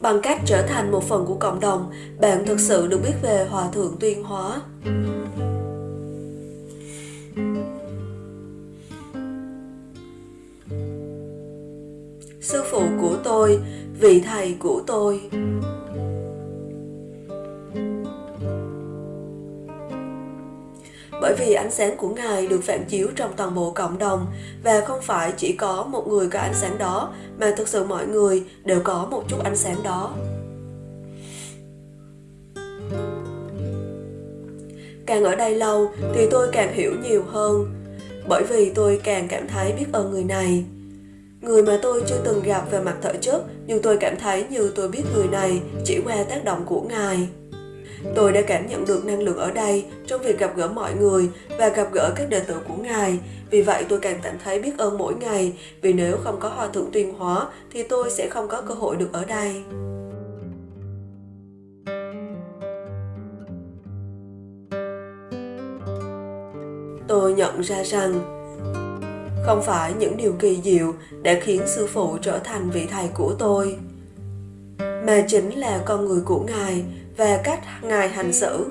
Bằng cách trở thành một phần của cộng đồng, bạn thực sự được biết về Hòa Thượng Tuyên Hóa. Sư phụ của tôi, vị thầy của tôi. Bởi vì ánh sáng của Ngài được phản chiếu trong toàn bộ cộng đồng, và không phải chỉ có một người có ánh sáng đó, mà thực sự mọi người đều có một chút ánh sáng đó. Càng ở đây lâu thì tôi càng hiểu nhiều hơn, bởi vì tôi càng cảm thấy biết ơn người này. Người mà tôi chưa từng gặp về mặt thể chất, nhưng tôi cảm thấy như tôi biết người này chỉ qua tác động của Ngài. Tôi đã cảm nhận được năng lượng ở đây trong việc gặp gỡ mọi người và gặp gỡ các đệ tử của Ngài. Vì vậy tôi càng cảm thấy biết ơn mỗi ngày, vì nếu không có Hòa Thượng Tuyên Hóa thì tôi sẽ không có cơ hội được ở đây. Tôi nhận ra rằng không phải những điều kỳ diệu đã khiến sư phụ trở thành vị thầy của tôi mà chính là con người của ngài về cách ngài hành xử.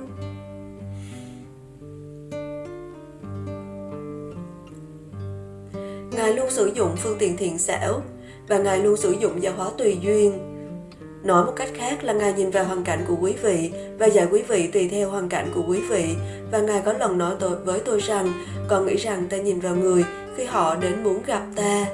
Ngài luôn sử dụng phương tiện thiện xảo và ngài luôn sử dụng giáo hóa tùy duyên. Nói một cách khác là ngài nhìn vào hoàn cảnh của quý vị và dạy quý vị tùy theo hoàn cảnh của quý vị. Và ngài có lần nói tôi, với tôi rằng, con nghĩ rằng ta nhìn vào người khi họ đến muốn gặp ta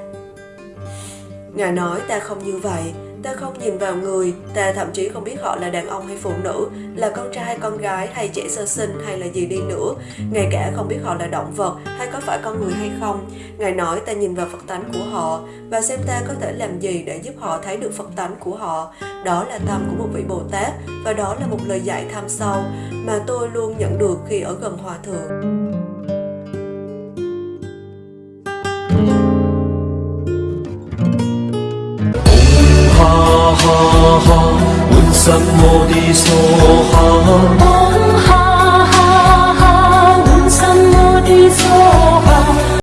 ngài nói, ta không như vậy. Ta không nhìn vào người. Ta thậm chí không biết họ là đàn ông hay phụ nữ, là con trai, con gái, hay trẻ sơ sinh, hay là gì đi nữa. Ngay cả không biết họ là động vật, hay có phải con người hay không. Ngài nói, ta nhìn vào phật tánh của họ, và xem ta có thể làm gì để giúp họ thấy được phật tánh của họ. Đó là tâm của một vị bồ tát, và đó là một lời dạy tham sâu mà tôi luôn nhận được khi ở gần hòa thượng. 哈，满心摩地娑哈。